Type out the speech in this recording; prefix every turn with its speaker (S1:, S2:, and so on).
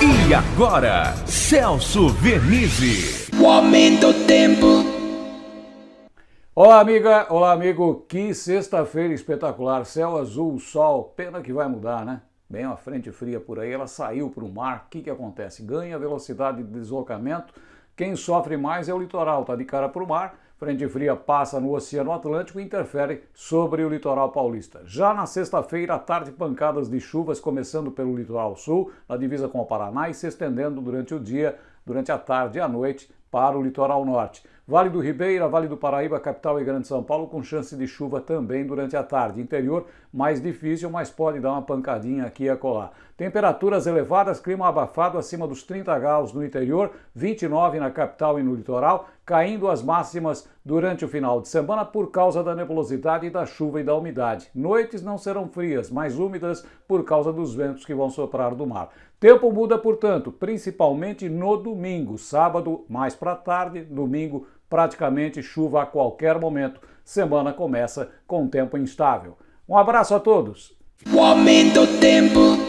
S1: E agora, Celso Vernizzi.
S2: O aumento do tempo.
S3: Olá, amiga, olá, amigo. Que sexta-feira espetacular. Céu azul, sol. Pena que vai mudar, né? Bem uma frente fria por aí, ela saiu para o mar. O que, que acontece? Ganha velocidade de deslocamento. Quem sofre mais é o litoral, tá de cara para o mar Frente fria passa no Oceano Atlântico e interfere sobre o litoral paulista. Já na sexta-feira, à tarde, pancadas de chuvas começando pelo litoral sul, na divisa com o Paraná e se estendendo durante o dia, durante a tarde e a noite para o litoral norte. Vale do Ribeira, Vale do Paraíba, capital e Grande São Paulo, com chance de chuva também durante a tarde. Interior, mais difícil, mas pode dar uma pancadinha aqui e acolá. Temperaturas elevadas, clima abafado acima dos 30 graus no interior, 29 na capital e no litoral, caindo as máximas durante o final de semana por causa da nebulosidade da chuva e da umidade. Noites não serão frias, mas úmidas por causa dos ventos que vão soprar do mar. Tempo muda, portanto, principalmente no domingo, sábado mais para tarde, domingo praticamente chuva a qualquer momento. Semana começa com tempo instável. Um abraço a todos.
S2: O aumento do tempo.